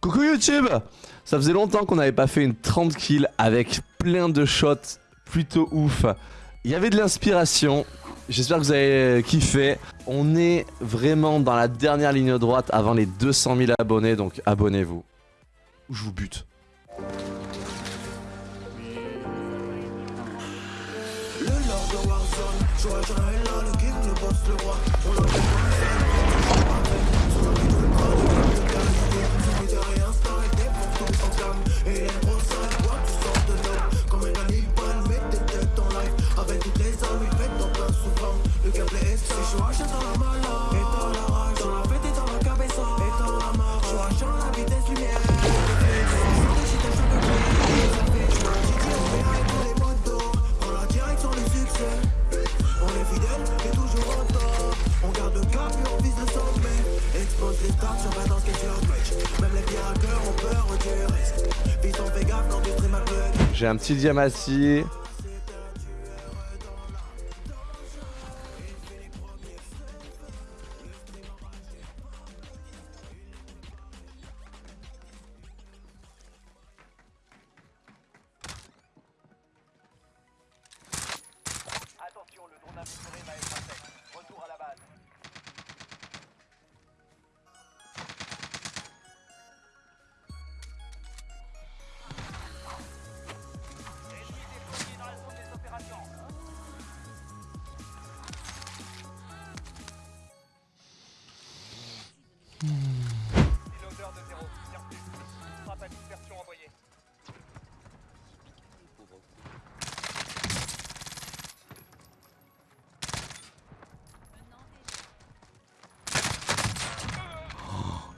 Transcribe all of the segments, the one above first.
Coucou YouTube Ça faisait longtemps qu'on n'avait pas fait une 30 kills avec plein de shots plutôt ouf. Il y avait de l'inspiration. J'espère que vous avez kiffé. On est vraiment dans la dernière ligne droite avant les 200 000 abonnés, donc abonnez-vous. Ou je vous bute. J'ai un petit diamati.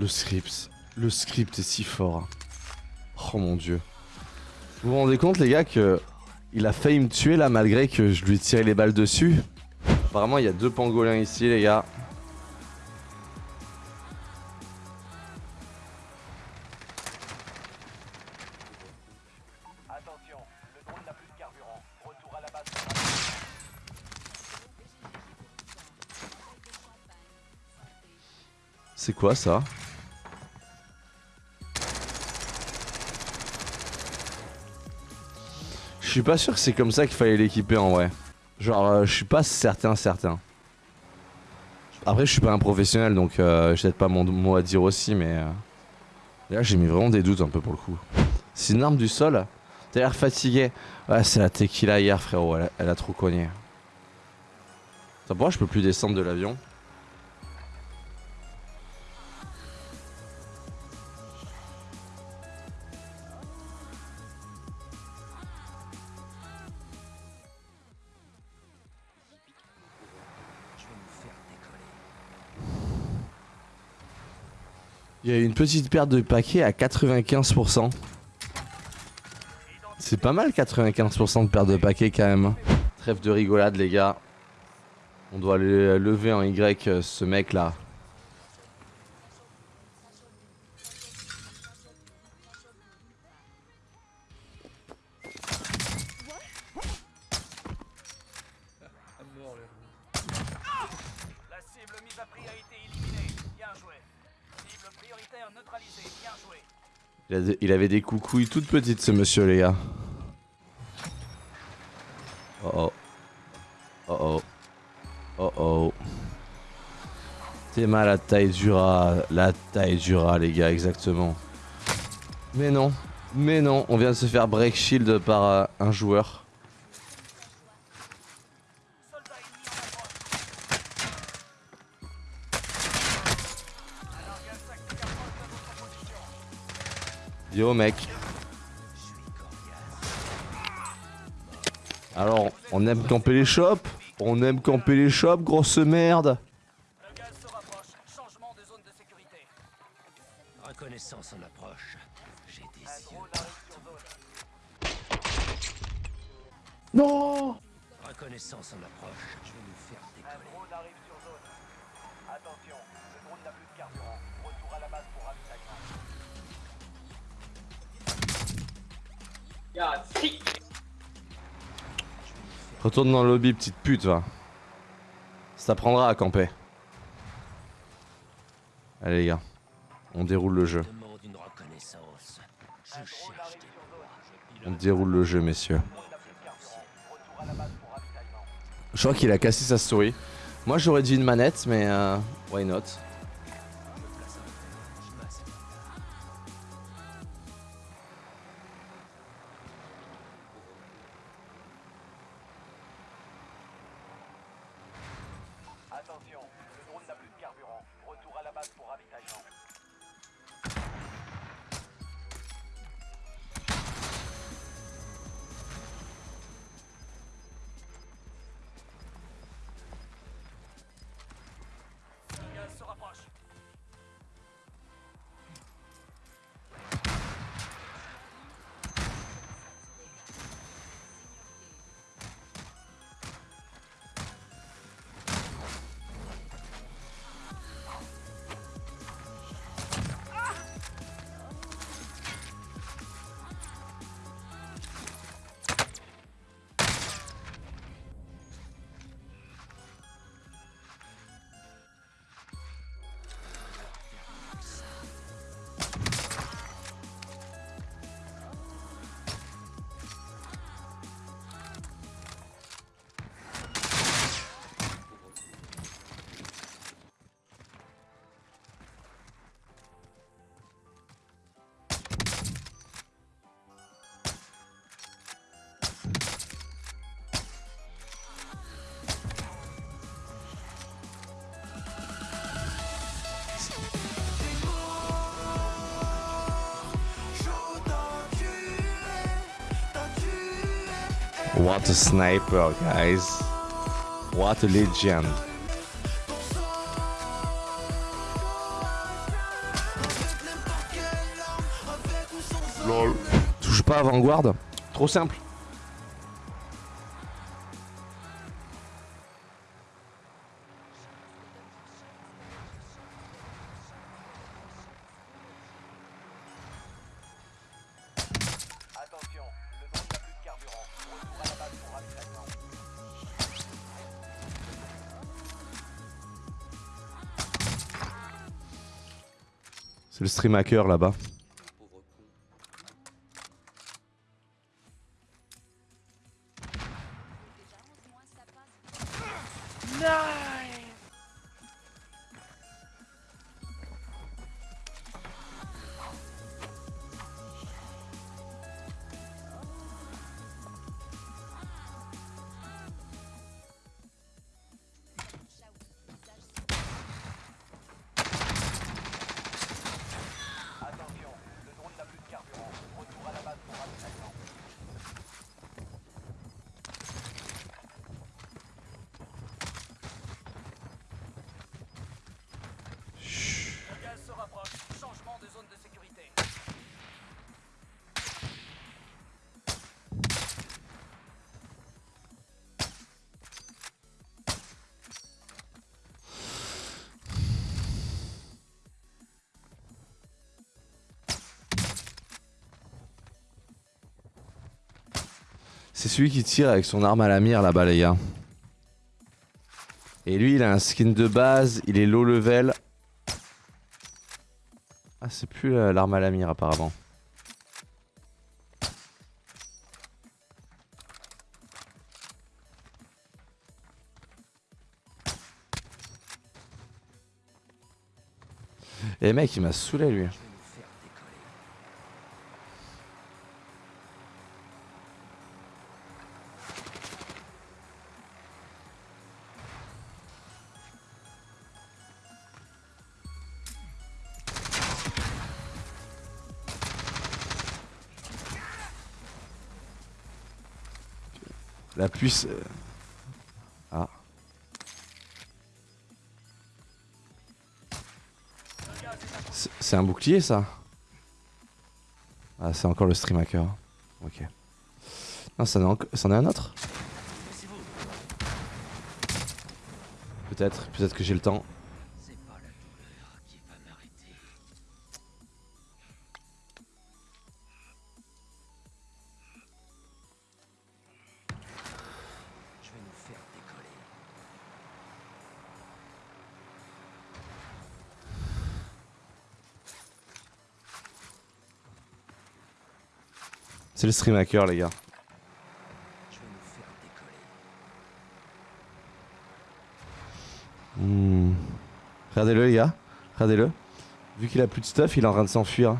Le script. Le script est si fort. Oh mon dieu. Vous vous rendez compte les gars que il a failli me tuer là malgré que je lui ai tiré les balles dessus Apparemment il y a deux pangolins ici les gars. Attention, le drone n'a plus de carburant. Retour à la base. C'est quoi ça? Je suis pas sûr que c'est comme ça qu'il fallait l'équiper en vrai. Genre, euh, je suis pas certain, certain. Après, je suis pas un professionnel donc euh, j'ai peut-être pas mon mot à dire aussi, mais. euh, Là, j'ai mis vraiment des doutes un peu pour le coup. C'est une arme du sol T'as l'air fatigué. Ouais, c'est la tequila hier, frérot. Elle a, trop cogné. Pourquoi je peux plus descendre de l'avion Une petite perte de paquets à 95%. C'est pas mal 95% de perte de paquets quand même. Trêve de rigolade les gars. On doit le lever en Y euh, ce mec là. Il, avait des coucouilles toutes petites ce monsieur les gars. Oh oh. Oh oh. Oh oh. T'es mal la taille du rat. La taille du rat les gars exactement. Mais non. Mais non. On vient de se faire break shield par euh, un joueur. Yo mec. Alors, on aime camper les shops On aime camper les shops, grosse merde Le gaz se rapproche. Changement de zone de sécurité. Reconnaissance en approche. J'ai des Un yeux. Non Reconnaissance en approche. Je vais nous faire Un décoller. drone arrive sur zone. Attention, le drone n'a plus de carburant. Retour à la base pour ravitaillement. Retourne dans le lobby, petite pute, va. Ça t'apprendra à camper. Allez les gars, on déroule le jeu. On déroule le jeu, messieurs. Je crois qu'il a cassé sa souris. Moi, j'aurais dit une manette, mais euh, why not? What a sniper, guys. What a legend. Lol. Touche pas avant-garde. Trop simple. Stream hacker là-bas. C'est celui qui tire avec son arme à la mire là-bas, les gars. Et lui, il a un skin de base, il est low level. Ah, c'est plus euh, l'arme à la mire apparemment. Et mec, il m'a saoulé lui. La puce. euh, Ah. C'est un bouclier ça? Ah, c'est encore le stream hacker. Ok. Non, ça en, est un autre? Peut-être, peut-être que j'ai le temps. C'est le stream hacker, les gars. Hmm. Regardez-le, les gars. Regardez-le. Vu qu'il a plus de stuff, il est en train de s'enfuir.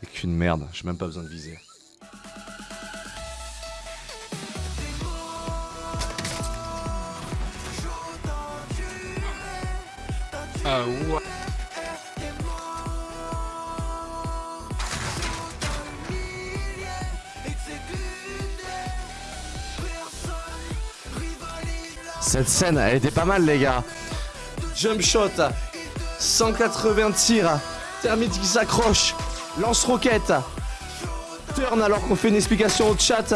C'est qu'une merde, j'ai même pas besoin de viser. Ah. Cette scène, elle était pas mal, les gars. Jump shot, 180 tirs, termite qui s'accroche, lance-roquette, turn alors qu'on fait une explication au chat.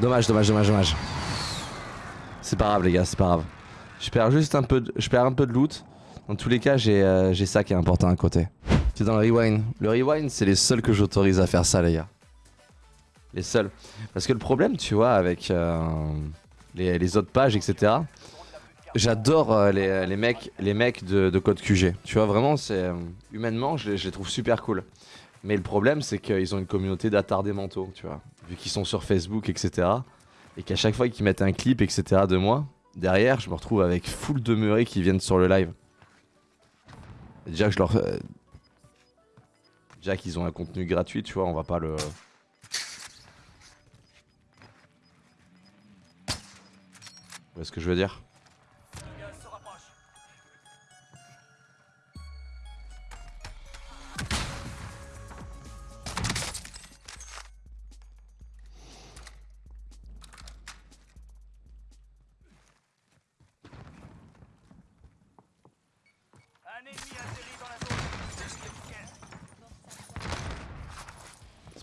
Dommage, dommage, dommage, dommage. C'est pas grave, les gars, c'est pas grave. Je perds juste un peu de, je perds un peu de loot. Dans tous les cas, j'ai euh, ça qui est important à côté. C'est dans le rewind. Le rewind, c'est les seuls que j'autorise à faire ça, les gars. Les seuls. Parce que le problème, tu vois, avec euh, les, les autres pages, etc. J'adore euh, les, les mecs, les mecs de, de code QG. Tu vois, vraiment, c'est humainement, je je les trouve super cool. Mais le problème, c'est qu'ils ont une communauté d'attardés mentaux, tu vois. Vu qu'ils sont sur Facebook, etc. Et qu'à chaque fois qu'ils mettent un clip, etc. de moi, derrière, je me retrouve avec full demeurés qui viennent sur le live. Déjà je leur. euh, Déjà qu'ils ont un contenu gratuit, tu vois, on va pas le. Vous voyez ce que je veux dire?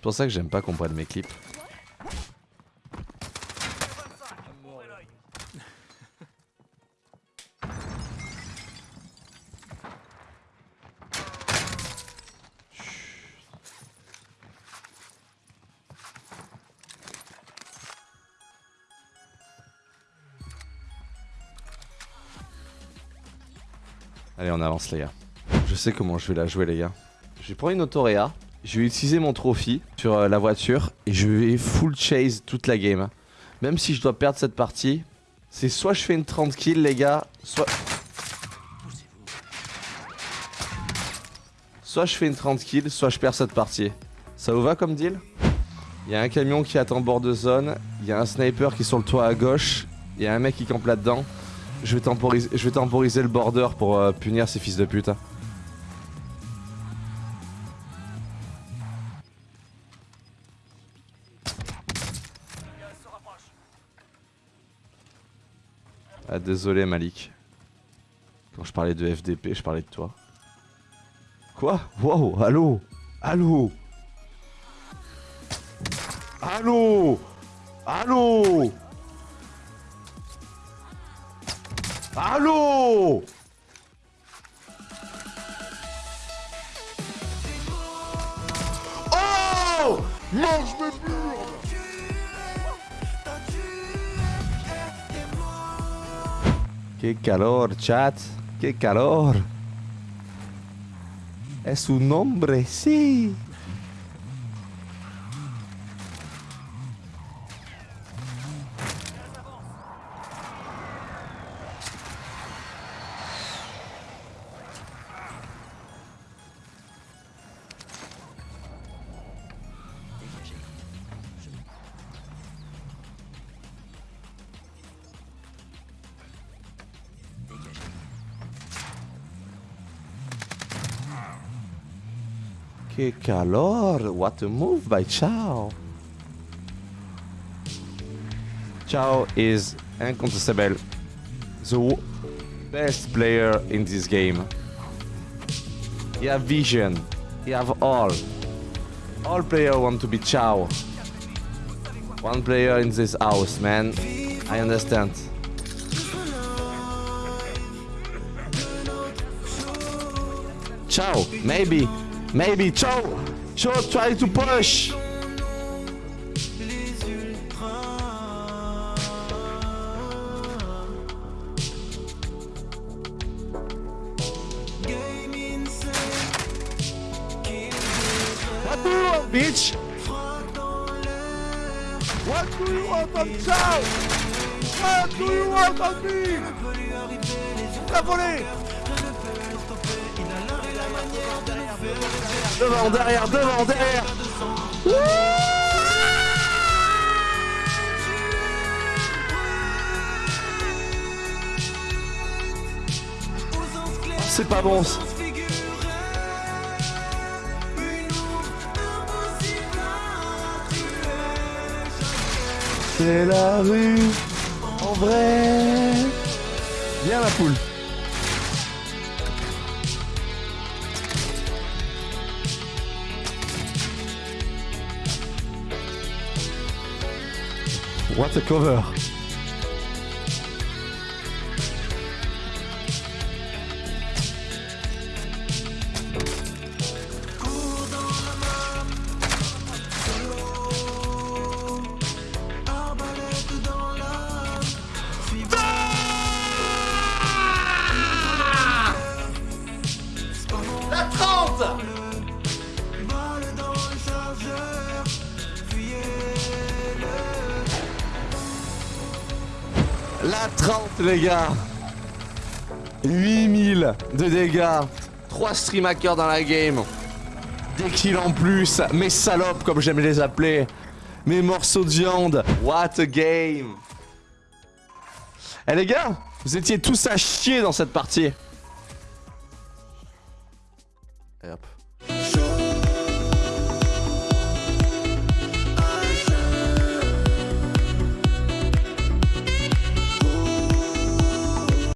Pour ça que j'aime pas qu'on prenne mes clips. 25, ouvrez l'œil. Allez, on avance, les gars. Je sais comment je vais la jouer, les gars. Je vais prendre une autoréa. Je vais utiliser mon trophy sur euh, la voiture et je vais full chase toute la game. Même si je dois perdre cette partie, c'est soit je fais une 30 kills, les gars, soit. Soit je fais une 30 kills, soit je perds cette partie. Ça vous va comme deal? Il y a un camion qui attend bord de zone, il y a un sniper qui est sur le toit à gauche, il y a un mec qui campe là-dedans. Je vais temporiser, je vais temporiser le border pour euh, punir ces fils de pute. Ah désolé Malik. Quand je parlais de FDP, je parlais de toi. Quoi? Wow, allô? Allô? Allô? Allô? Allô? Oh! Mange mes murs ¡Qué calor, chat! ¡Qué calor! Es un hombre, sí. ¡Qué calor! What a move by Chao. Chao is incontestable the best player in this game. He have vision. He have all. All player want to be Chao. One player in this house, man. I understand. Ciao, maybe, maybe, ciao, ciao, try to push. What do you want, bitch? What do you want of Ciao? What do you want of me? La volée Devant, derrière, devant, derrière C'est pas bon. C'est la rue en vrai. Viens la poule. What a cover. La 30 les gars. 8000 de dégâts. 3 stream hackers dans la game. Des kills en plus. Mes salopes comme j'aime les appeler. Mes morceaux de viande. What a game. Eh les gars Vous étiez tous à chier dans cette partie. Et hop